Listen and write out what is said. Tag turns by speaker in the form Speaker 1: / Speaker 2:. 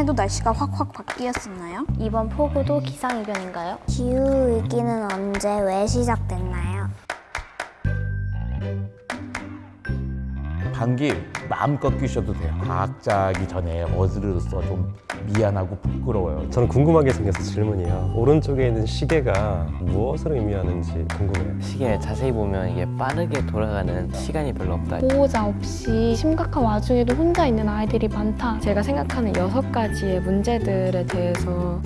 Speaker 1: 이번에도 날씨가 확확 바뀌었었나요?
Speaker 2: 이번 폭우도 기상이변인가요?
Speaker 3: 기후위기는 언제 왜 시작됐나요?
Speaker 4: 감기 마음껏 끼셔도 돼요. 과학자이기 전에 어즈로서 좀 미안하고 부끄러워요.
Speaker 5: 저는 궁금한 게 생겨서 질문이요. 오른쪽에 있는 시계가 무엇을 의미하는지 궁금해요.
Speaker 6: 시계 자세히 보면 이게 빠르게 돌아가는 시간이 별로 없다.
Speaker 7: 보호자 없이 심각한 와중에도 혼자 있는 아이들이 많다.
Speaker 8: 제가 생각하는 여섯 가지의 문제들에 대해서